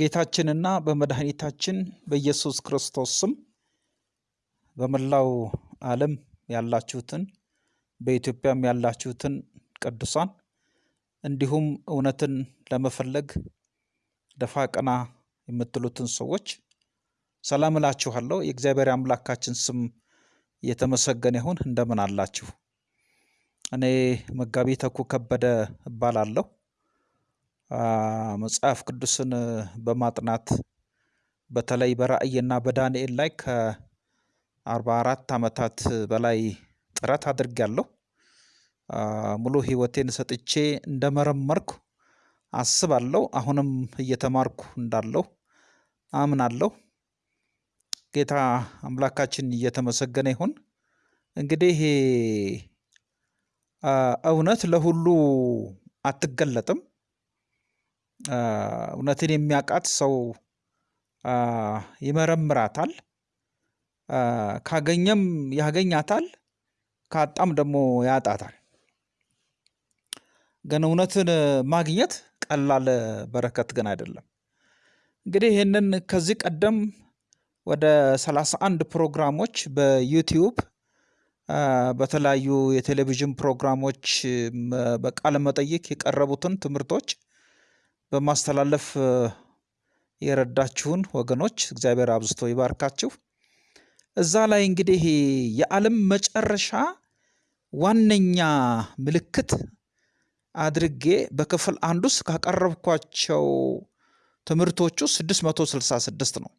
በጌታችንና በመድኃኒታችን በኢየሱስ ክርስቶስ ስም በመላው ዓለም ያላችሁትን በኢትዮጵያም ያላችሁትን ቅዱሳን እንዲሁም እውነትን ለመፈለግ ደፋ ቀና የምትሉትን ሰዎች ሰላም እላችኋለሁ። የእግዚአብሔር አምላካችን ስም የተመሰገነ ይሁን። እንደምን አላችሁ? እኔ መጋቢ ተኩ ከበደ እባላለሁ። መጽሐፍ ቅዱስን በማጥናት በተለይ በራእይና በዳንኤል ላይ ከአርባ አራት ዓመታት በላይ ጥረት አድርጌያለሁ። ሙሉ ሕይወቴን ሰጥቼ እንደመረመርኩ አስባለሁ። አሁንም እየተማርኩ እንዳለሁ አምናለሁ። ጌታ አምላካችን እየተመሰገነ ይሁን። እንግዲህ እውነት ለሁሉ አትገለጥም። እውነትን የሚያውቃት ሰው ይመረምራታል። ካገኘም ያገኛታል፣ ካጣም ደግሞ ያጣታል። ግን እውነትን ማግኘት ቀላል በረከት ግን አይደለም። እንግዲህ ይህንን ከዚህ ቀደም ወደ ሰላሳ አንድ ፕሮግራሞች በዩቲዩብ በተለያዩ የቴሌቪዥን ፕሮግራሞች በቃለ መጠይቅ የቀረቡትን ትምህርቶች በማስተላለፍ የረዳችሁን ወገኖች እግዚአብሔር አብዝቶ ይባርካችሁ። እዛ ላይ እንግዲህ የዓለም መጨረሻ ዋነኛ ምልክት አድርጌ በክፍል አንድ ውስጥ ካቀረብኳቸው ትምህርቶች ውስጥ 666 ነው።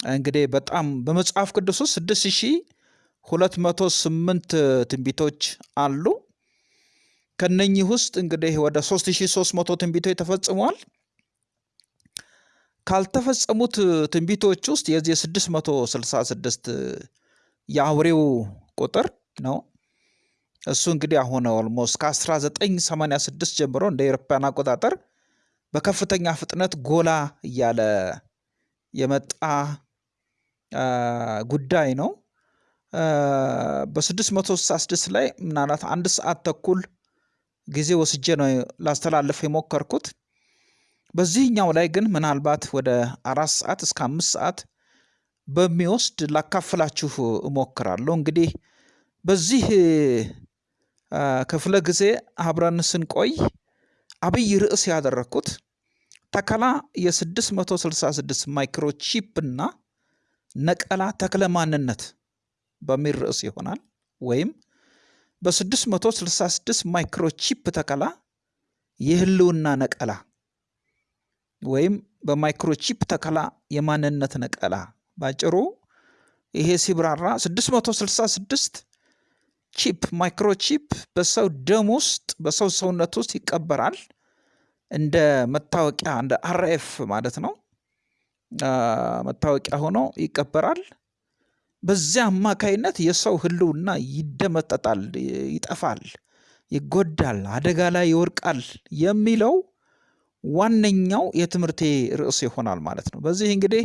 እንግዲህ በጣም በመጽሐፍ ቅዱስ ውስጥ 6208 ትንቢቶች አሉ። ከነኚህ ውስጥ እንግዲህ ወደ 3300 ትንቢቶች ተፈጽመዋል። ካልተፈጸሙት ትንቢቶች ውስጥ የዚህ 666 የአውሬው ቁጥር ነው። እሱ እንግዲህ አሁን almost ከ1986 ጀምሮ እንደ ኤሮፓያን አቆጣጠር በከፍተኛ ፍጥነት ጎላ እያለ የመጣ ጉዳይ ነው። በ666 ላይ ምናልባት አንድ ሰዓት ተኩል ጊዜ ወስጄ ነው ላስተላልፍ የሞከርኩት። በዚህኛው ላይ ግን ምናልባት ወደ አራት ሰዓት እስከ አምስት ሰዓት በሚወስድ ላካፍላችሁ እሞክራለሁ። እንግዲህ በዚህ ክፍለ ጊዜ አብረን ስንቆይ አብይ ርዕስ ያደረግኩት ተከላ የ666 microchip እና ነቀላ ተክለ ማንነት በሚል ርዕስ ይሆናል። ወይም በ666 microchip ተከላ የህልውና ነቀላ ወይም በ microchip ተከላ የማንነት ነቀላ። ባጭሩ ይሄ ሲብራራ 666 chip microchip በሰው ደም ውስጥ በሰው ሰውነት ውስጥ ይቀበራል። እንደ መታወቂያ እንደ RF ማለት ነው። መታወቂያ ሆኖ ይቀበራል። በዚያ አማካይነት የሰው ህልውና ይደመሰሳል፣ ይጠፋል፣ ይጎዳል፣ አደጋ ላይ ይወድቃል የሚለው ዋነኛው የትምህርቴ ርዕስ ይሆናል ማለት ነው። በዚህ እንግዲህ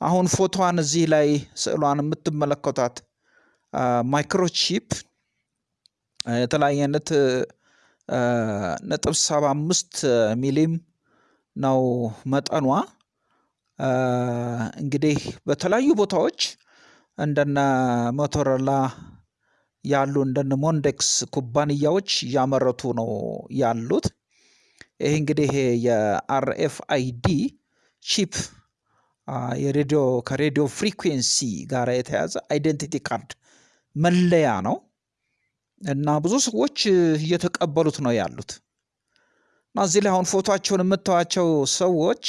አሁን ፎቶዋን እዚህ ላይ ስዕሏን የምትመለከቷት microchip የተለያየ አይነት ነጥብ ሰባ አምስት ሚሊም ነው መጠኗ። እንግዲህ በተለያዩ ቦታዎች እንደነ Motorola ያሉ እንደነ Mondex ኩባንያዎች እያመረቱ ነው ያሉት። ይሄ እንግዲህ የ RFID chip የሬዲዮ ከ radio frequency ጋር የተያዘ identity card መለያ ነው እና ብዙ ሰዎች እየተቀበሉት ነው ያሉት እና እዚህ ላይ አሁን ፎቶቸውን የምታዩቸው ሰዎች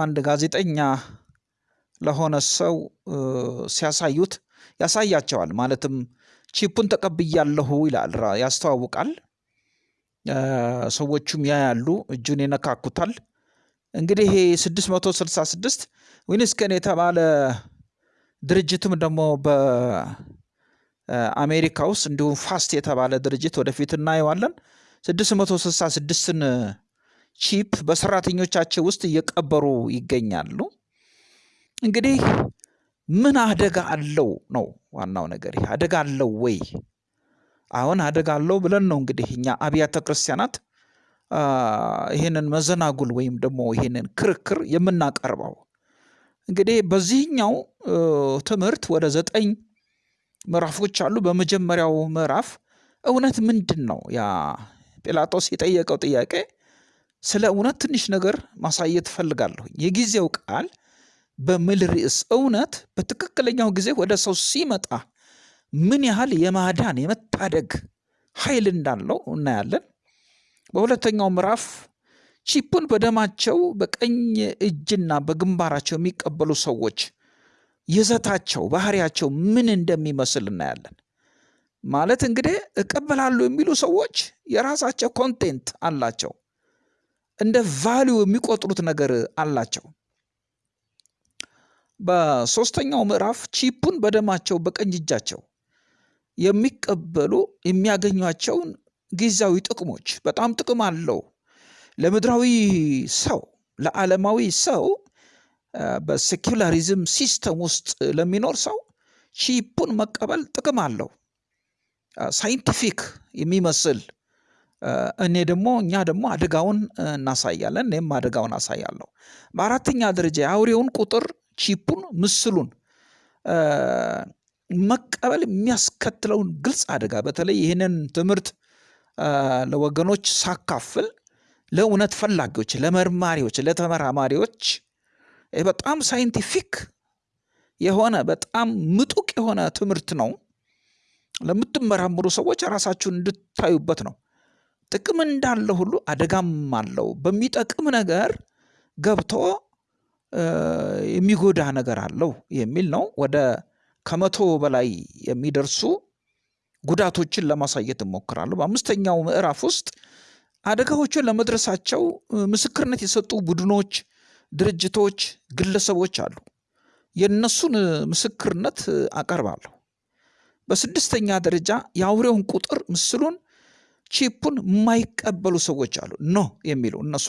አንድ ጋዜጠኛ ለሆነ ሰው ሲያሳዩት ያሳያቸዋል። ማለትም ቺፑን ተቀብያለሁ ይላል፣ ያስተዋውቃል። ሰዎቹም ያያሉ፣ እጁን ይነካኩታል። እንግዲህ ይሄ 666 ዊንስከን የተባለ ድርጅትም ደግሞ በአሜሪካ ውስጥ እንዲሁም ፋስት የተባለ ድርጅት ወደፊት እናየዋለን 666ን chip በሰራተኞቻቸው ውስጥ እየቀበሩ ይገኛሉ። እንግዲህ ምን አደጋ አለው ነው ዋናው ነገር። አደጋ አለው ወይ? አሁን አደጋ አለው ብለን ነው እንግዲህ እኛ አብያተ ክርስቲያናት ይህንን መዘናጉል ወይም ደግሞ ይህንን ክርክር የምናቀርበው። እንግዲህ በዚህኛው ትምህርት ወደ ዘጠኝ ምዕራፎች አሉ። በመጀመሪያው ምዕራፍ እውነት ምንድን ነው? ያ ጲላጦስ የጠየቀው ጥያቄ ስለ እውነት ትንሽ ነገር ማሳየት እፈልጋለሁ። የጊዜው ቃል በሚል ርዕስ እውነት በትክክለኛው ጊዜ ወደ ሰው ሲመጣ ምን ያህል የማዳን የመታደግ ኃይል እንዳለው እናያለን። በሁለተኛው ምዕራፍ ቺፑን በደማቸው በቀኝ እጅና በግንባራቸው የሚቀበሉ ሰዎች ይዘታቸው፣ ባህሪያቸው ምን እንደሚመስል እናያለን። ማለት እንግዲህ እቀበላሉ የሚሉ ሰዎች የራሳቸው content አላቸው። እንደ value የሚቆጥሩት ነገር አላቸው። በሶስተኛው ምዕራፍ ቺፑን በደማቸው በቀኝ እጃቸው የሚቀበሉ የሚያገኟቸውን ጊዜያዊ ጥቅሞች በጣም ጥቅም አለው። ለምድራዊ ሰው ለዓለማዊ ሰው በ secularism system ውስጥ ለሚኖር ሰው ቺፑን መቀበል ጥቅም አለው። scientific የሚመስል እኔ ደግሞ እኛ ደግሞ አደጋውን እናሳያለን። እኔም አደጋውን አሳያለሁ። በአራተኛ ደረጃ የአውሬውን ቁጥር ቺፑን ምስሉን መቀበል የሚያስከትለውን ግልጽ አደጋ በተለይ ይህንን ትምህርት ለወገኖች ሳካፍል ለእውነት ፈላጊዎች፣ ለመርማሪዎች፣ ለተመራማሪዎች በጣም ሳይንቲፊክ የሆነ በጣም ምጡቅ የሆነ ትምህርት ነው። ለምትመራምሩ ሰዎች ራሳችሁን እንድታዩበት ነው። ጥቅም እንዳለ ሁሉ አደጋም አለው። በሚጠቅም ነገር ገብቶ የሚጎዳ ነገር አለው የሚል ነው። ወደ ከመቶ በላይ የሚደርሱ ጉዳቶችን ለማሳየት እሞክራለሁ። በአምስተኛው ምዕራፍ ውስጥ አደጋዎችን ለመድረሳቸው ምስክርነት የሰጡ ቡድኖች፣ ድርጅቶች፣ ግለሰቦች አሉ። የእነሱን ምስክርነት አቀርባለሁ። በስድስተኛ ደረጃ የአውሬውን ቁጥር ምስሉን ቺፑን የማይቀበሉ ሰዎች አሉ። ኖ የሚሉ እነሱ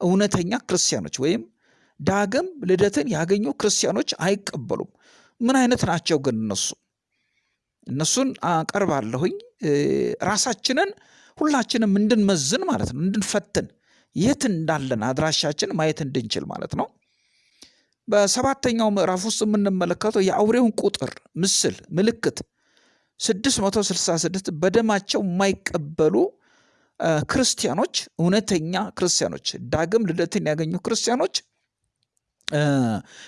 እውነተኛ ክርስቲያኖች ወይም ዳግም ልደትን ያገኙ ክርስቲያኖች አይቀበሉም። ምን አይነት ናቸው ግን እነሱ? እነሱን አቀርባለሁኝ። ራሳችንን ሁላችንም እንድንመዝን ማለት ነው፣ እንድንፈትን የት እንዳለን አድራሻችን ማየት እንድንችል ማለት ነው። በሰባተኛው ምዕራፍ ውስጥ የምንመለከተው የአውሬውን ቁጥር ምስል ምልክት 666 በደማቸው የማይቀበሉ ክርስቲያኖች እውነተኛ ክርስቲያኖች ዳግም ልደትን ያገኙ ክርስቲያኖች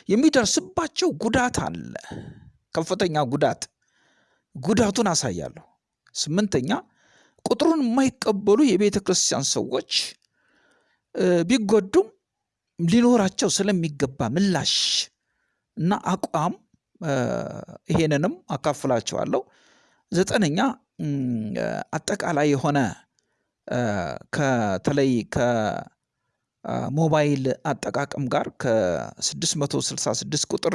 የሚደርስባቸው ጉዳት አለ። ከፍተኛ ጉዳት ጉዳቱን አሳያለሁ። ስምንተኛ ቁጥሩን የማይቀበሉ የቤተ ክርስቲያን ሰዎች ቢጎዱም ሊኖራቸው ስለሚገባ ምላሽ እና አቋም ይሄንንም አካፍላቸዋለሁ። ዘጠነኛ አጠቃላይ የሆነ ከተለይ ከሞባይል አጠቃቀም ጋር ከ666 ቁጥር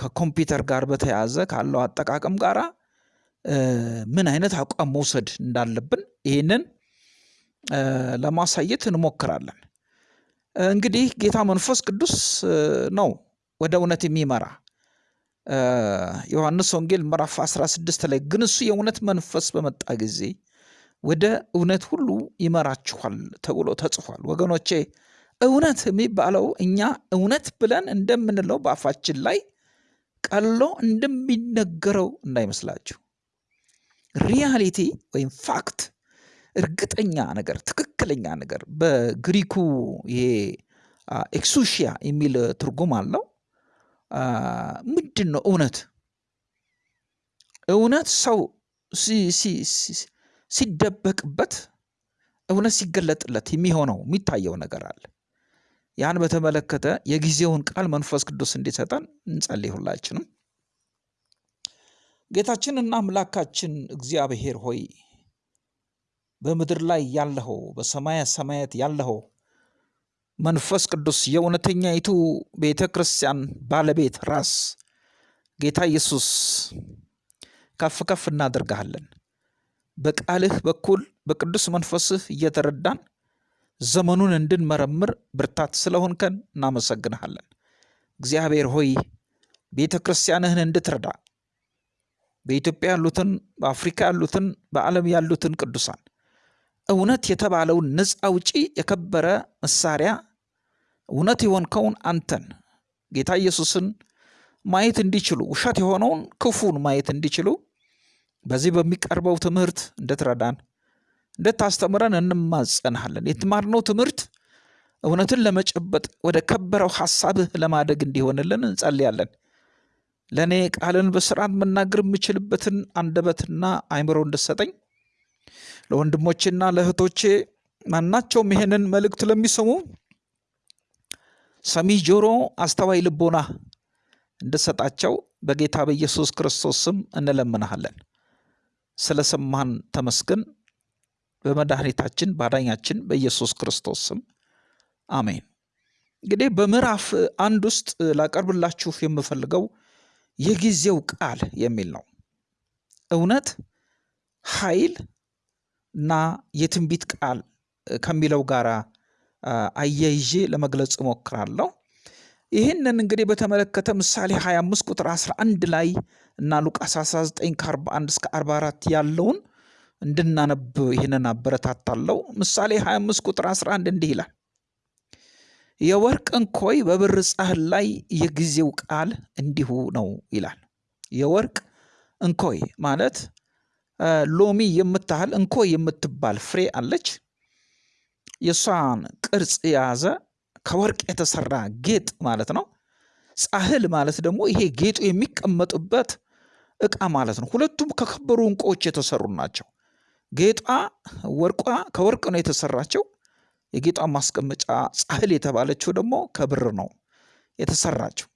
ከኮምፒውተር ጋር በተያያዘ ካለው አጠቃቀም ጋር ምን አይነት አቋም መውሰድ እንዳለብን ይህንን ለማሳየት እንሞክራለን። እንግዲህ ጌታ መንፈስ ቅዱስ ነው ወደ እውነት የሚመራ ዮሐንስ ወንጌል ምዕራፍ 16 ላይ ግን እሱ የእውነት መንፈስ በመጣ ጊዜ ወደ እውነት ሁሉ ይመራችኋል ተብሎ ተጽፏል። ወገኖቼ እውነት የሚባለው እኛ እውነት ብለን እንደምንለው በአፋችን ላይ ቀሎ እንደሚነገረው እንዳይመስላችሁ። reality ወይም fact እርግጠኛ ነገር፣ ትክክለኛ ነገር በግሪኩ ይሄ ኤክሱሺያ የሚል ትርጉም አለው። ምንድን ነው እውነት? እውነት ሰው ሲደበቅበት እውነት ሲገለጥለት የሚሆነው የሚታየው ነገር አለ። ያን በተመለከተ የጊዜውን ቃል መንፈስ ቅዱስ እንዲሰጠን እንጸልይ። ሁላችንም ጌታችንና አምላካችን እግዚአብሔር ሆይ በምድር ላይ ያለኸው በሰማያ ሰማያት ያለኸው መንፈስ ቅዱስ የእውነተኛይቱ ቤተ ክርስቲያን ባለቤት ራስ ጌታ ኢየሱስ ከፍ ከፍ እናደርግሃለን። በቃልህ በኩል በቅዱስ መንፈስህ እየተረዳን ዘመኑን እንድንመረምር ብርታት ስለሆንከን እናመሰግንሃለን። እግዚአብሔር ሆይ ቤተ ክርስቲያንህን እንድትረዳ በኢትዮጵያ ያሉትን፣ በአፍሪካ ያሉትን፣ በዓለም ያሉትን ቅዱሳን እውነት የተባለውን ነፃ አውጪ የከበረ መሳሪያ እውነት የሆንከውን አንተን ጌታ ኢየሱስን ማየት እንዲችሉ ውሸት የሆነውን ክፉን ማየት እንዲችሉ በዚህ በሚቀርበው ትምህርት እንድትረዳን እንድታስተምረን እንማጸንሃለን። የተማርነው ትምህርት እውነትን ለመጨበጥ ወደ ከበረው ሐሳብህ ለማደግ እንዲሆንልን እንጸልያለን። ለእኔ ቃልን በስርዓት መናገር የምችልበትን አንደበትና አይምሮ እንድሰጠኝ ለወንድሞቼና ለእህቶቼ ማናቸውም ይሄንን መልእክት ለሚሰሙ ሰሚ ጆሮ፣ አስተዋይ ልቦና እንድሰጣቸው በጌታ በኢየሱስ ክርስቶስ ስም እንለምንሃለን። ስለ ሰማህን ተመስገን። በመድኃኒታችን ባዳኛችን በኢየሱስ ክርስቶስ ስም አሜን። እንግዲህ በምዕራፍ አንድ ውስጥ ላቀርብላችሁ የምፈልገው የጊዜው ቃል የሚል ነው። እውነት፣ ኃይል እና የትንቢት ቃል ከሚለው ጋር አያይዤ ለመግለጽ እሞክራለሁ። ይህንን እንግዲህ በተመለከተ ምሳሌ 25 ቁጥር 11 ላይ እና ሉቃስ 19 ከ41 እስከ 44 ያለውን እንድናነብ ይህንን አበረታታለሁ። ምሳሌ 25 ቁጥር 11 እንዲህ ይላል፣ የወርቅ እንኮይ በብር ጻሕል ላይ የጊዜው ቃል እንዲሁ ነው ይላል። የወርቅ እንኮይ ማለት ሎሚ የምታህል እንኮይ የምትባል ፍሬ አለች። የእሷን ቅርጽ የያዘ ከወርቅ የተሰራ ጌጥ ማለት ነው። ጻሕል ማለት ደግሞ ይሄ ጌጡ የሚቀመጥበት እቃ ማለት ነው። ሁለቱም ከከበሩ እንቁዎች የተሰሩ ናቸው። ጌጧ ወርቋ ከወርቅ ነው የተሰራቸው። የጌጧ ማስቀመጫ ጻሕል የተባለችው ደግሞ ከብር ነው የተሰራችው።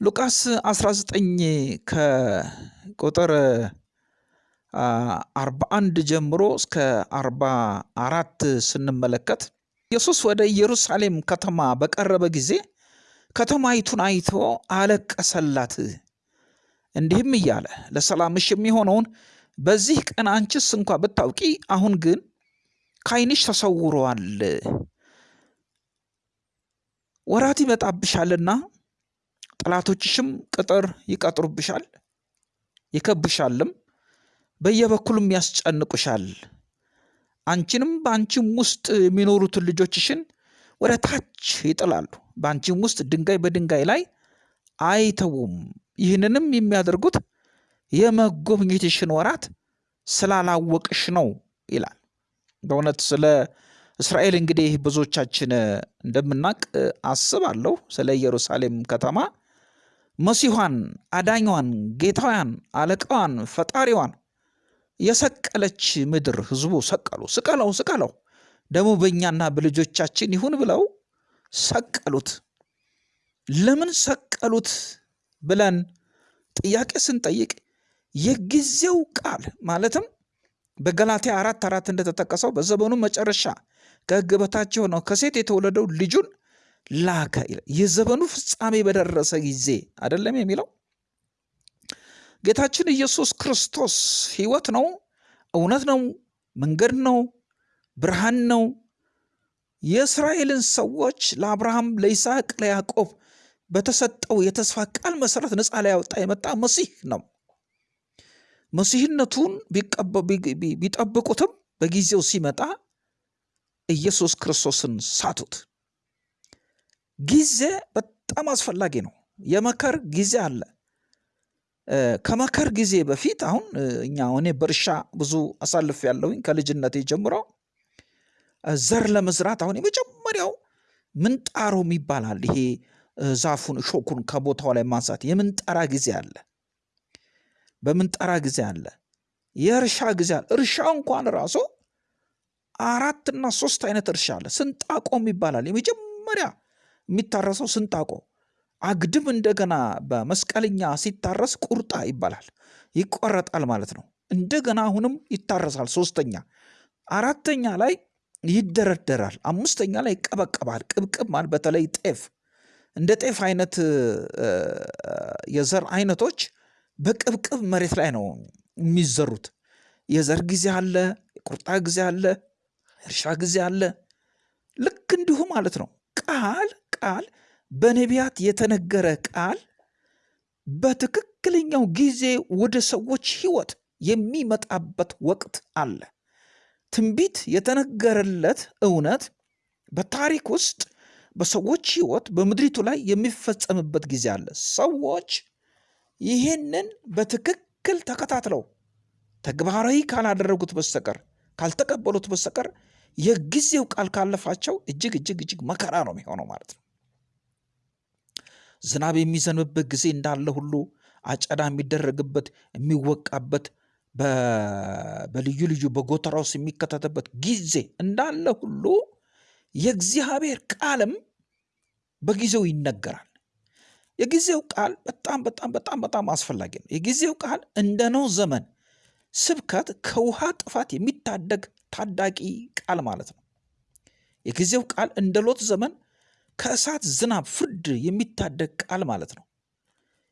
ሉቃስ 19 ከቁጥር 41 ጀምሮ እስከ 44 ስንመለከት ኢየሱስ ወደ ኢየሩሳሌም ከተማ በቀረበ ጊዜ ከተማይቱን አይቶ አለቀሰላት፣ እንዲህም እያለ ለሰላምሽ የሚሆነውን በዚህ ቀን አንቺስ እንኳ ብታውቂ፣ አሁን ግን ከዓይንሽ ተሰውሯል። ወራት ይመጣብሻልና ጠላቶችሽም ቅጥር ይቀጥሩብሻል፣ ይከብሻልም፣ በየበኩሉም ያስጨንቁሻል። አንቺንም በአንቺም ውስጥ የሚኖሩትን ልጆችሽን ወደ ታች ይጥላሉ፣ በአንቺም ውስጥ ድንጋይ በድንጋይ ላይ አይተዉም። ይህንንም የሚያደርጉት የመጎብኘትሽን ወራት ስላላወቅሽ ነው ይላል። በእውነት ስለ እስራኤል እንግዲህ ብዙዎቻችን እንደምናውቅ አስባለሁ። ስለ ኢየሩሳሌም ከተማ መሲኋን፣ አዳኟን፣ ጌታዋን፣ አለቃዋን፣ ፈጣሪዋን የሰቀለች ምድር ህዝቡ ሰቀሉ። ስቀለው ስቀለው ደግሞ በእኛና በልጆቻችን ይሁን ብለው ሰቀሉት። ለምን ሰቀሉት ብለን ጥያቄ ስንጠይቅ የጊዜው ቃል ማለትም በገላትያ አራት አራት እንደተጠቀሰው በዘመኑ መጨረሻ ከሕግ በታች የሆነው ከሴት የተወለደው ልጁን ላከ የዘመኑ ፍጻሜ በደረሰ ጊዜ አይደለም የሚለው ጌታችን ኢየሱስ ክርስቶስ ሕይወት ነው፣ እውነት ነው፣ መንገድ ነው፣ ብርሃን ነው። የእስራኤልን ሰዎች ለአብርሃም፣ ለይስሐቅ፣ ለያዕቆብ በተሰጠው የተስፋ ቃል መሰረት ነፃ ሊያወጣ የመጣ መሲህ ነው። መሲህነቱን ቢጠብቁትም በጊዜው ሲመጣ ኢየሱስ ክርስቶስን ሳቱት። ጊዜ በጣም አስፈላጊ ነው። የመከር ጊዜ አለ። ከመከር ጊዜ በፊት አሁን እኛ እኔ በእርሻ ብዙ አሳልፍ ያለውኝ ከልጅነቴ ጀምሮ ዘር ለመዝራት አሁን የመጀመሪያው ምንጣሮም ይባላል። ይሄ ዛፉን እሾኩን ከቦታው ላይ ማንሳት የምንጠራ ጊዜ አለ። በምንጠራ ጊዜ አለ። የእርሻ ጊዜ አለ። እርሻ እንኳን ራሱ አራትና ሶስት አይነት እርሻ አለ። ስንጣቆም ይባላል። የመጀመሪያ የሚታረሰው ስንጣቆ አግድም እንደገና በመስቀልኛ ሲታረስ ቁርጣ ይባላል። ይቆረጣል ማለት ነው። እንደገና አሁንም ይታረሳል። ሶስተኛ፣ አራተኛ ላይ ይደረደራል። አምስተኛ ላይ ይቀበቀባል። ቅብቅብ ማለት በተለይ ጤፍ እንደ ጤፍ አይነት የዘር አይነቶች በቅብቅብ መሬት ላይ ነው የሚዘሩት። የዘር ጊዜ አለ፣ የቁርጣ ጊዜ አለ፣ እርሻ ጊዜ አለ። ልክ እንዲሁ ማለት ነው። ቃል ቃል በነቢያት የተነገረ ቃል በትክክለኛው ጊዜ ወደ ሰዎች ሕይወት የሚመጣበት ወቅት አለ። ትንቢት የተነገረለት እውነት በታሪክ ውስጥ በሰዎች ህይወት በምድሪቱ ላይ የሚፈጸምበት ጊዜ አለ። ሰዎች ይህንን በትክክል ተከታትለው ተግባራዊ ካላደረጉት በስተቀር ካልተቀበሉት በስተቀር የጊዜው ቃል ካለፋቸው እጅግ እጅግ እጅግ መከራ ነው የሚሆነው ማለት ነው። ዝናብ የሚዘንብበት ጊዜ እንዳለ ሁሉ አጨዳ የሚደረግበት የሚወቃበት በልዩ ልዩ በጎተራ ውስጥ የሚከተትበት ጊዜ እንዳለ ሁሉ የእግዚአብሔር ቃልም በጊዜው ይነገራል። የጊዜው ቃል በጣም በጣም በጣም በጣም አስፈላጊ ነው። የጊዜው ቃል እንደ ኖህ ዘመን ስብከት ከውሃ ጥፋት የሚታደግ ታዳጊ ቃል ማለት ነው። የጊዜው ቃል እንደ ሎጥ ዘመን ከእሳት ዝናብ ፍርድ የሚታደግ ቃል ማለት ነው።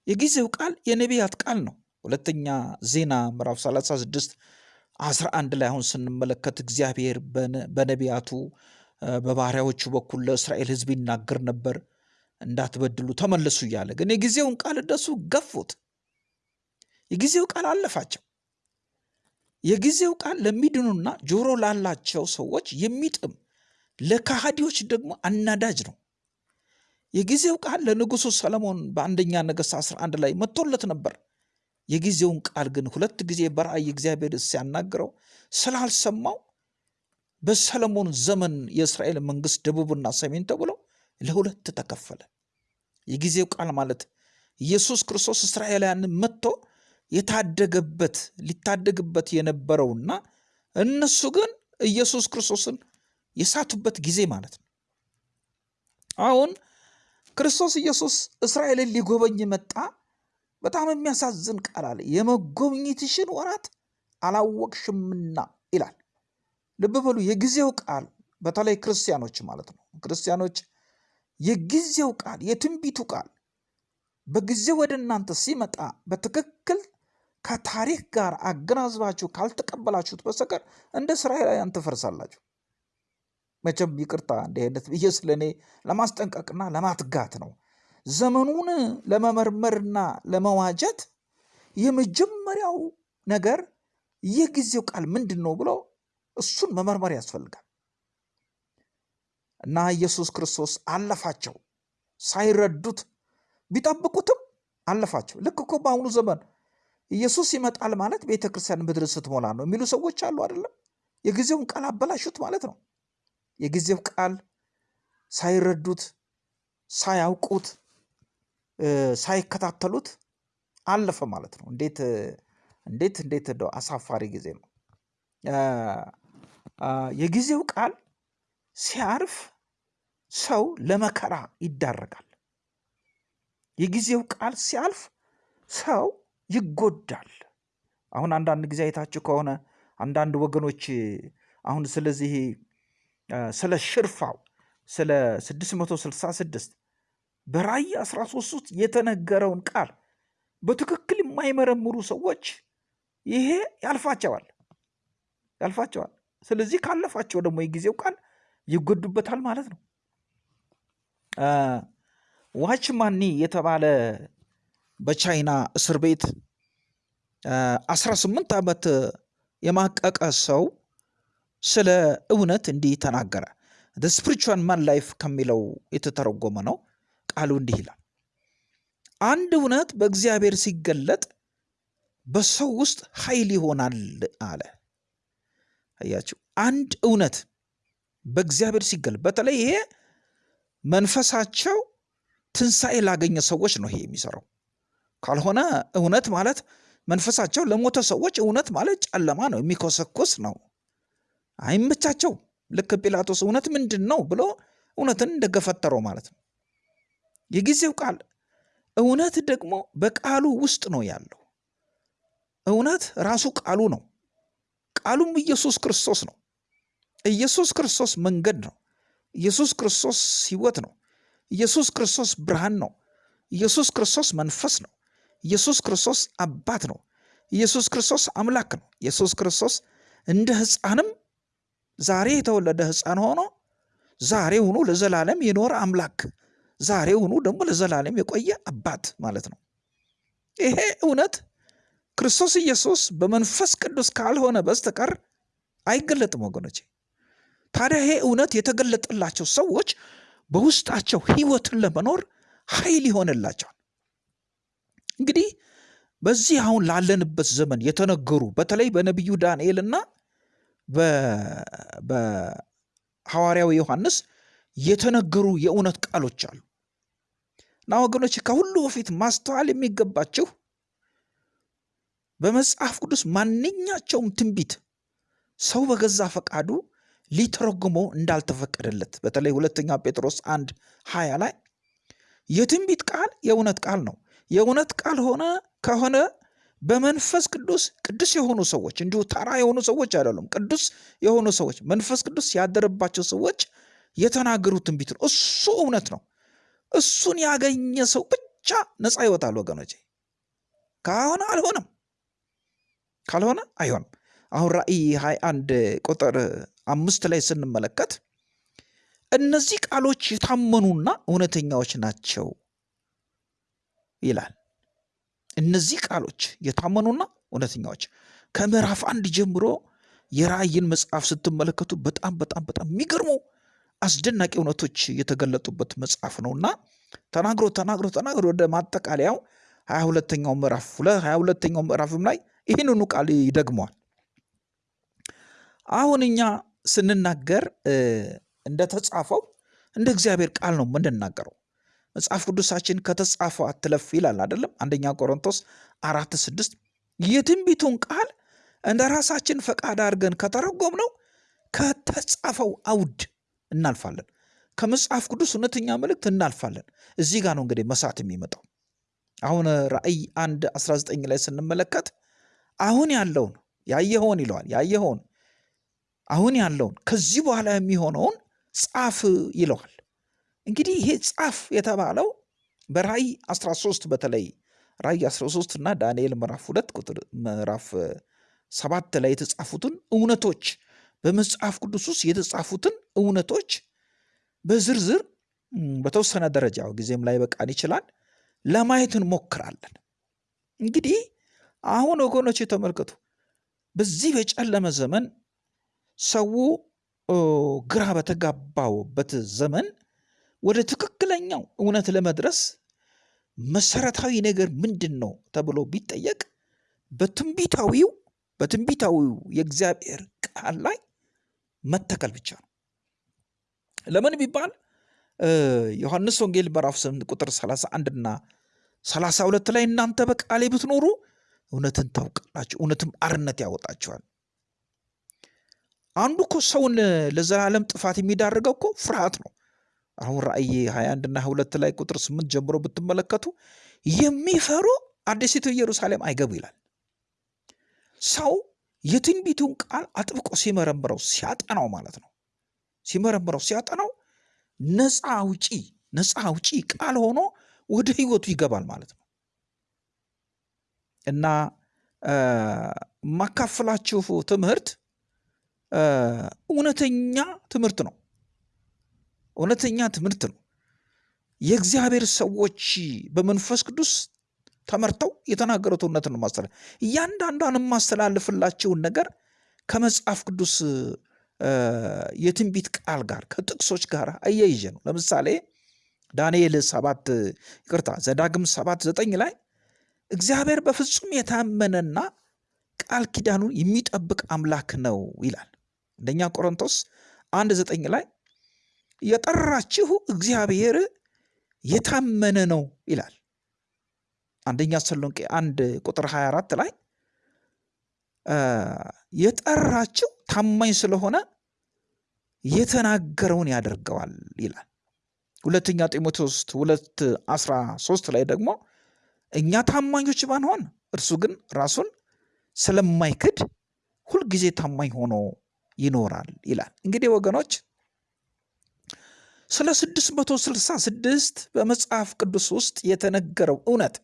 የጊዜው ቃል የነቢያት ቃል ነው። ሁለተኛ ዜና ምዕራፍ 36 11 ላይ አሁን ስንመለከት እግዚአብሔር በነቢያቱ በባሪያዎቹ በኩል ለእስራኤል ሕዝብ ይናገር ነበር እንዳትበድሉ ተመለሱ እያለ ግን የጊዜውን ቃል እነሱ ገፉት። የጊዜው ቃል አለፋቸው። የጊዜው ቃል ለሚድኑና ጆሮ ላላቸው ሰዎች የሚጥም ለካሃዲዎች ደግሞ አናዳጅ ነው። የጊዜው ቃል ለንጉሱ ሰለሞን በአንደኛ ነገሥት 11 ላይ መጥቶለት ነበር። የጊዜውን ቃል ግን ሁለት ጊዜ በራእይ እግዚአብሔር ሲያናግረው ስላልሰማው በሰለሞን ዘመን የእስራኤል መንግስት ደቡብና ሰሜን ተብሎ ለሁለት ተከፈለ። የጊዜው ቃል ማለት ኢየሱስ ክርስቶስ እስራኤላውያንን መጥቶ የታደገበት ሊታደግበት የነበረውና እነሱ ግን ኢየሱስ ክርስቶስን የሳቱበት ጊዜ ማለት ነው። አሁን ክርስቶስ ኢየሱስ እስራኤልን ሊጎበኝ መጣ። በጣም የሚያሳዝን ቃል አለ። የመጎብኘትሽን ወራት አላወቅሽምና ይላል። ልብ በሉ። የጊዜው ቃል በተለይ ክርስቲያኖች ማለት ነው። ክርስቲያኖች የጊዜው ቃል የትንቢቱ ቃል በጊዜ ወደ እናንተ ሲመጣ በትክክል ከታሪክ ጋር አገናዝባችሁ ካልተቀበላችሁት በስተቀር እንደ እስራኤላውያን ትፈርሳላችሁ። መቼም ይቅርታ እንዲህ ብዬ ስለ እኔ ለማስጠንቀቅና ለማትጋት ነው። ዘመኑን ለመመርመርና ለመዋጀት የመጀመሪያው ነገር የጊዜው ቃል ምንድን ነው ብሎ እሱን መመርመር ያስፈልጋል። እና ኢየሱስ ክርስቶስ አለፋቸው ሳይረዱት ቢጠብቁትም አለፋቸው። ልክ እኮ በአሁኑ ዘመን ኢየሱስ ይመጣል ማለት ቤተ ክርስቲያን ምድር ስትሞላ ነው የሚሉ ሰዎች አሉ አይደለም? የጊዜውን ቃል አበላሹት ማለት ነው። የጊዜው ቃል ሳይረዱት ሳያውቁት ሳይከታተሉት አለፈ ማለት ነው። እንዴት እንዴት እንዴት አሳፋሪ ጊዜ ነው። የጊዜው ቃል ሲያርፍ ሰው ለመከራ ይዳረጋል። የጊዜው ቃል ሲያልፍ ሰው ይጎዳል። አሁን አንዳንድ ጊዜ አይታችሁ ከሆነ አንዳንድ ወገኖች አሁን ስለዚህ ስለ ሽርፋው ስለ 666 በራእይ 13 ውስጥ የተነገረውን ቃል በትክክል የማይመረምሩ ሰዎች ይሄ ያልፋቸዋል ያልፋቸዋል። ስለዚህ ካለፋቸው ደግሞ የጊዜው ቃል ይጎዱበታል ማለት ነው። ዋችማኒ የተባለ በቻይና እስር ቤት 18 ዓመት የማቀቀ ሰው ስለ እውነት እንዲህ ተናገረ። spiritual man life ከሚለው የተተረጎመ ነው። ቃሉ እንዲህ ይላል፣ አንድ እውነት በእግዚአብሔር ሲገለጥ በሰው ውስጥ ኃይል ይሆናል አለ። አያችሁ፣ አንድ እውነት በእግዚአብሔር ሲገለጥ፣ በተለይ ይሄ መንፈሳቸው ትንሣኤ ላገኘ ሰዎች ነው ይሄ የሚሰራው። ካልሆነ እውነት ማለት መንፈሳቸው ለሞተ ሰዎች እውነት ማለት ጨለማ ነው፣ የሚኮሰኩስ ነው። አይመቻቸው። ልክ ጲላጦስ እውነት ምንድን ነው ብሎ እውነትን እንደገፈተረው ማለት ነው። የጊዜው ቃል እውነት ደግሞ በቃሉ ውስጥ ነው ያለው። እውነት ራሱ ቃሉ ነው። ቃሉም ኢየሱስ ክርስቶስ ነው። ኢየሱስ ክርስቶስ መንገድ ነው። ኢየሱስ ክርስቶስ ሕይወት ነው። ኢየሱስ ክርስቶስ ብርሃን ነው። ኢየሱስ ክርስቶስ መንፈስ ነው። ኢየሱስ ክርስቶስ አባት ነው። ኢየሱስ ክርስቶስ አምላክ ነው። ኢየሱስ ክርስቶስ እንደ ሕፃንም ዛሬ የተወለደ ሕፃን ሆኖ ዛሬውኑ ለዘላለም የኖረ አምላክ ዛሬውኑ ደግሞ ለዘላለም የቆየ አባት ማለት ነው። ይሄ እውነት ክርስቶስ ኢየሱስ በመንፈስ ቅዱስ ካልሆነ በስተቀር አይገለጥም ወገኖቼ። ታዲያ ይሄ እውነት የተገለጠላቸው ሰዎች በውስጣቸው ህይወትን ለመኖር ኃይል ይሆንላቸዋል። እንግዲህ በዚህ አሁን ላለንበት ዘመን የተነገሩ በተለይ በነቢዩ ዳንኤልና በሐዋርያው ዮሐንስ የተነገሩ የእውነት ቃሎች አሉ እና ወገኖች ከሁሉ በፊት ማስተዋል የሚገባችሁ በመጽሐፍ ቅዱስ ማንኛቸውም ትንቢት ሰው በገዛ ፈቃዱ ሊተረጉመው እንዳልተፈቀደለት በተለይ ሁለተኛ ጴጥሮስ አንድ ሀያ ላይ የትንቢት ቃል የእውነት ቃል ነው። የእውነት ቃል ሆነ ከሆነ በመንፈስ ቅዱስ ቅዱስ የሆኑ ሰዎች እንዲሁ ተራ የሆኑ ሰዎች አይደሉም። ቅዱስ የሆኑ ሰዎች መንፈስ ቅዱስ ያደረባቸው ሰዎች የተናገሩት ትንቢት ነው። እሱ እውነት ነው። እሱን ያገኘ ሰው ብቻ ነፃ ይወጣል ወገኖቼ። ከሆነ አልሆነም፣ ካልሆነ አይሆንም። አሁን ራእይ 21 ቁጥር አምስት ላይ ስንመለከት እነዚህ ቃሎች የታመኑና እውነተኛዎች ናቸው ይላል። እነዚህ ቃሎች የታመኑና እውነተኛዎች ከምዕራፍ አንድ ጀምሮ የራእይን መጽሐፍ ስትመለከቱ በጣም በጣም በጣም የሚገርሙ አስደናቂ እውነቶች የተገለጡበት መጽሐፍ ነውና ተናግሮ ተናግሮ ተናግሮ ወደ ማጠቃለያው ሀያ ሁለተኛው ምዕራፍ ሀያ ሁለተኛው ምዕራፍም ላይ ይህንኑ ቃል ይደግመዋል። አሁን እኛ ስንናገር እንደተጻፈው እንደ እግዚአብሔር ቃል ነው የምንናገረው። መጽሐፍ ቅዱሳችን ከተጻፈው አትለፍ ይላል አይደለም? አንደኛ ቆሮንቶስ አራት ስድስት የትንቢቱን ቃል እንደ ራሳችን ፈቃድ አድርገን ከተረጎም ነው ከተጻፈው አውድ እናልፋለን። ከመጽሐፍ ቅዱስ እውነተኛ መልእክት እናልፋለን። እዚህ ጋር ነው እንግዲህ መሳት የሚመጣው። አሁን ራእይ አንድ 19 ላይ ስንመለከት አሁን ያለውን ያየኸውን ይለዋል ያየኸውን አሁን ያለውን ከዚህ በኋላ የሚሆነውን ጻፍ ይለዋል። እንግዲህ ይሄ ጻፍ የተባለው በራእይ 13 በተለይ ራእይ 13 እና ዳንኤል ምዕራፍ ሁለት ቁጥር ምዕራፍ ሰባት ላይ የተጻፉትን እውነቶች በመጽሐፍ ቅዱስ ውስጥ የተጻፉትን እውነቶች በዝርዝር በተወሰነ ደረጃ ጊዜም ላይ በቃን ይችላል ለማየት እንሞክራለን። እንግዲህ አሁን ወገኖች የተመልከቱ በዚህ በጨለመ ዘመን ሰው ግራ በተጋባውበት ዘመን ወደ ትክክለኛው እውነት ለመድረስ መሰረታዊ ነገር ምንድን ነው ተብሎ ቢጠየቅ በትንቢታዊው በትንቢታዊው የእግዚአብሔር ቃል ላይ መተከል ብቻ ነው። ለምን ቢባል ዮሐንስ ወንጌል ምዕራፍ 8 ቁጥር 31 እና 32 ላይ እናንተ በቃሌ ብትኖሩ እውነትን ታውቃላችሁ፣ እውነትም አርነት ያወጣችኋል። አንዱ እኮ ሰውን ለዘላለም ጥፋት የሚዳርገው እኮ ፍርሃት ነው። አሁን ራእይ 21 እና 22 ላይ ቁጥር 8 ጀምሮ ብትመለከቱ የሚፈሩ አዲሲቱ ኢየሩሳሌም አይገቡ ይላል። ሰው የትንቢቱን ቃል አጥብቆ ሲመረምረው ሲያጠናው ማለት ነው ሲመረምረው ሲያጠናው ነፃ አውጪ ነፃ አውጪ ቃል ሆኖ ወደ ህይወቱ ይገባል ማለት ነው እና የማካፍላችሁ ትምህርት እውነተኛ ትምህርት ነው። እውነተኛ ትምህርት ነው። የእግዚአብሔር ሰዎች በመንፈስ ቅዱስ ተመርተው የተናገሩት እውነት ነው ማስተላለፍ እያንዳንዷን የማስተላልፍላቸውን ነገር ከመጽሐፍ ቅዱስ የትንቢት ቃል ጋር ከጥቅሶች ጋር አያይዤ ነው። ለምሳሌ ዳንኤል ሰባት ይቅርታ ዘዳግም ሰባት ዘጠኝ ላይ እግዚአብሔር በፍጹም የታመነና ቃል ኪዳኑን የሚጠብቅ አምላክ ነው ይላል። አንደኛ ቆሮንቶስ አንድ ዘጠኝ ላይ የጠራችሁ እግዚአብሔር የታመነ ነው ይላል። አንደኛ ተሰሎንቄ አንድ ቁጥር 24 ላይ የጠራችሁ ታማኝ ስለሆነ የተናገረውን ያደርገዋል ይላል። ሁለተኛ ጢሞቴዎስ ሁለት አስራ ሶስት ላይ ደግሞ እኛ ታማኞች ባንሆን እርሱ ግን ራሱን ስለማይክድ ሁልጊዜ ታማኝ ሆኖ ይኖራል ይላል። እንግዲህ ወገኖች ስለ 666 በመጽሐፍ ቅዱስ ውስጥ የተነገረው እውነት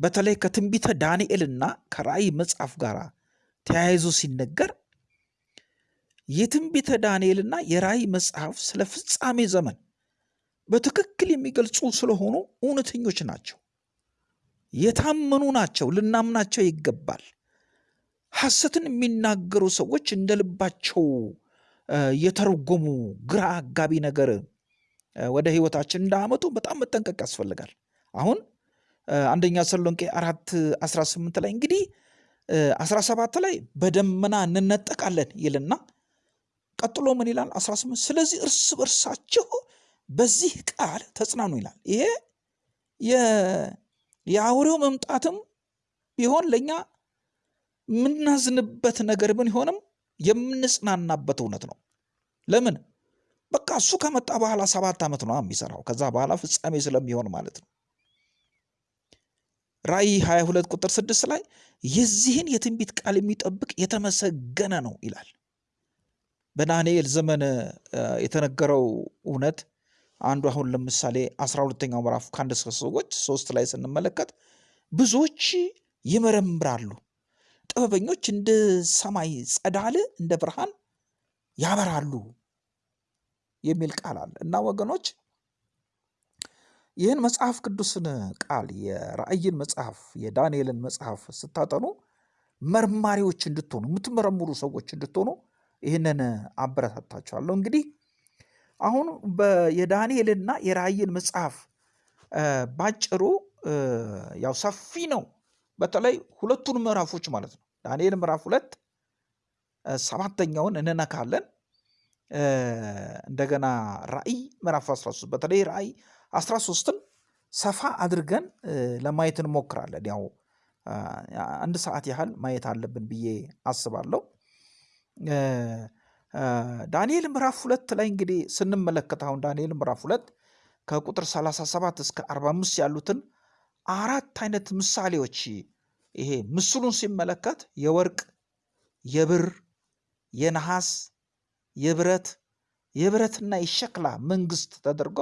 በተለይ ከትንቢተ ዳንኤልና ከራእይ መጽሐፍ ጋር ተያይዞ ሲነገር የትንቢተ ዳንኤልና የራእይ መጽሐፍ ስለ ፍጻሜ ዘመን በትክክል የሚገልጹ ስለሆኑ እውነተኞች ናቸው፣ የታመኑ ናቸው፣ ልናምናቸው ይገባል። ሐሰትን የሚናገሩ ሰዎች እንደ ልባቸው የተረጎሙ ግራ አጋቢ ነገር ወደ ህይወታችን እንዳመጡ በጣም መጠንቀቅ ያስፈልጋል። አሁን አንደኛ ተሰሎንቄ አራት 18 ላይ እንግዲህ 17 ላይ በደመና እንነጠቃለን ይልና ቀጥሎ ምን ይላል? 18 ስለዚህ እርስ በርሳችሁ በዚህ ቃል ተጽናኑ ይላል። ይሄ የአውሬው መምጣትም ቢሆን ለእኛ የምናዝንበት ነገር ቢሆንም የምንጽናናበት እውነት ነው። ለምን? በቃ እሱ ከመጣ በኋላ ሰባት ዓመት ነው የሚሰራው። ከዛ በኋላ ፍጻሜ ስለሚሆን ማለት ነው። ራእይ 22 ቁጥር 6 ላይ የዚህን የትንቢት ቃል የሚጠብቅ የተመሰገነ ነው ይላል። በዳንኤል ዘመን የተነገረው እውነት አንዱ አሁን ለምሳሌ አስራ ሁለተኛው ምዕራፍ ከአንድ እስከ ሰዎች ሶስት ላይ ስንመለከት ብዙዎች ይመረምራሉ፣ ጥበበኞች እንደ ሰማይ ጸዳል እንደ ብርሃን ያበራሉ የሚል ቃል አለ እና ወገኖች ይህን መጽሐፍ ቅዱስን ቃል የራእይን መጽሐፍ የዳንኤልን መጽሐፍ ስታጠኑ መርማሪዎች እንድትሆኑ የምትመረምሩ ሰዎች እንድትሆኑ ይህንን አበረታታችኋለሁ። እንግዲህ አሁን የዳንኤልና የራእይን መጽሐፍ ባጭሩ ያው ሰፊ ነው። በተለይ ሁለቱን ምዕራፎች ማለት ነው። ዳንኤል ምዕራፍ ሁለት ሰባተኛውን እንነካለን። እንደገና ራእይ ምዕራፍ 13 በተለይ ራእይ 13ን ሰፋ አድርገን ለማየት እንሞክራለን። ያው አንድ ሰዓት ያህል ማየት አለብን ብዬ አስባለሁ። ዳንኤል ምዕራፍ ሁለት ላይ እንግዲህ ስንመለከት አሁን ዳንኤል ምዕራፍ ሁለት ከቁጥር 37 እስከ 45 ያሉትን አራት አይነት ምሳሌዎች ይሄ ምስሉን ሲመለከት የወርቅ፣ የብር፣ የነሐስ፣ የብረት የብረትና የሸክላ መንግስት ተደርጎ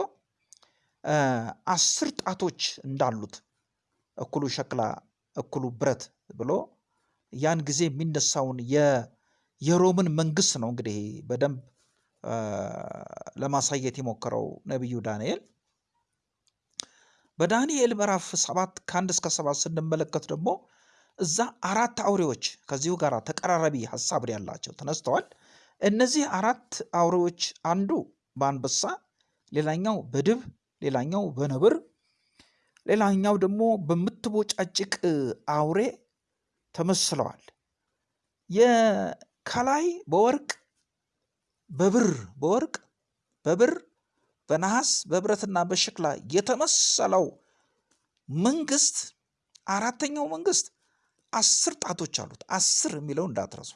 አስር ጣቶች እንዳሉት እኩሉ ሸክላ እኩሉ ብረት ብሎ ያን ጊዜ የሚነሳውን የሮምን መንግስት ነው እንግዲህ በደንብ ለማሳየት የሞከረው ነቢዩ ዳንኤል። በዳንኤል ምዕራፍ ሰባት ከአንድ እስከ ሰባት ስንመለከት ደግሞ እዛ አራት አውሬዎች ከዚሁ ጋር ተቀራራቢ ሀሳብ ያላቸው ተነስተዋል። እነዚህ አራት አውሬዎች አንዱ በአንበሳ፣ ሌላኛው በድብ፣ ሌላኛው በነብር፣ ሌላኛው ደግሞ በምትቦጫጭቅ አውሬ ተመስለዋል። ከላይ በወርቅ በብር በወርቅ በብር በነሐስ በብረትና በሸክላ የተመሰለው መንግስት አራተኛው መንግስት አስር ጣቶች አሉት። አስር የሚለው እንዳትረሱ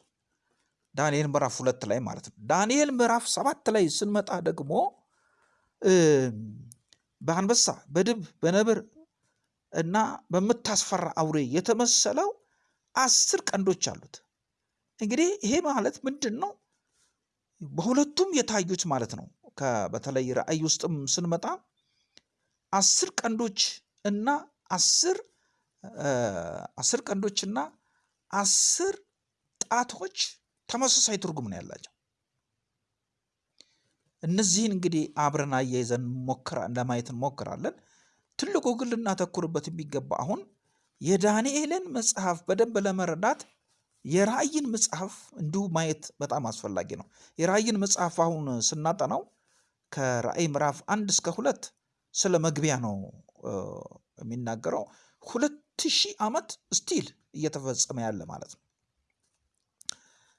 ዳንኤል ምዕራፍ ሁለት ላይ ማለት ነው። ዳንኤል ምዕራፍ ሰባት ላይ ስንመጣ ደግሞ በአንበሳ በድብ በነብር እና በምታስፈራ አውሬ የተመሰለው አስር ቀንዶች አሉት። እንግዲህ ይሄ ማለት ምንድን ነው? በሁለቱም የታዩት ማለት ነው። በተለይ ራእይ ውስጥም ስንመጣ አስር ቀንዶች እና አስር አስር ቀንዶች እና አስር ጣቶች ተመሳሳይ ትርጉም ነው ያላቸው። እነዚህን እንግዲህ አብረን አያይዘን ለማየት እንሞክራለን። ትልቁ ግን ልናተኩርበት የሚገባ አሁን የዳንኤልን መጽሐፍ በደንብ ለመረዳት የራእይን መጽሐፍ እንዲሁ ማየት በጣም አስፈላጊ ነው። የራእይን መጽሐፍ አሁን ስናጠናው ከራእይ ምዕራፍ አንድ እስከ ሁለት ስለ መግቢያ ነው የሚናገረው። ሁለት ሺህ ዓመት still እየተፈጸመ ያለ ማለት ነው።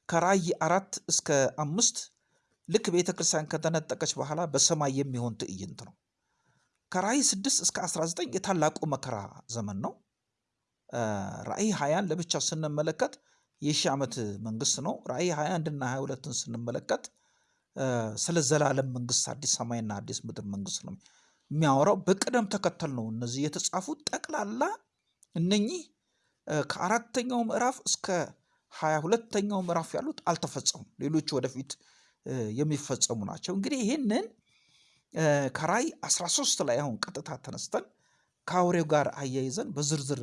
ከራእይ አራት እስከ አምስት ልክ ቤተ ክርስቲያን ከተነጠቀች በኋላ በሰማይ የሚሆን ትዕይንት ነው። ከራእይ ስድስት እስከ 19 የታላቁ መከራ ዘመን ነው። ራእይ ሀያን ለብቻ ስንመለከት የሺህ ዓመት መንግስት ነው። ራእይ 21 እና 22ን ስንመለከት ስለ ዘላለም መንግስት አዲስ ሰማይና አዲስ ምድር መንግስት ነው የሚያወራው። በቅደም ተከተል ነው እነዚህ የተጻፉት። ጠቅላላ እነኚህ ከአራተኛው ምዕራፍ እስከ ሀያ ሁለተኛው ምዕራፍ ያሉት አልተፈጸሙም። ሌሎቹ ወደፊት የሚፈጸሙ ናቸው። እንግዲህ ይህንን ከራእይ 13 ላይ አሁን ቀጥታ ተነስተን ከአውሬው ጋር አያይዘን በዝርዝር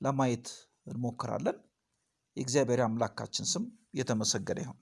ለማየት እንሞክራለን። የእግዚአብሔር አምላካችን ስም የተመሰገነ ይሁን።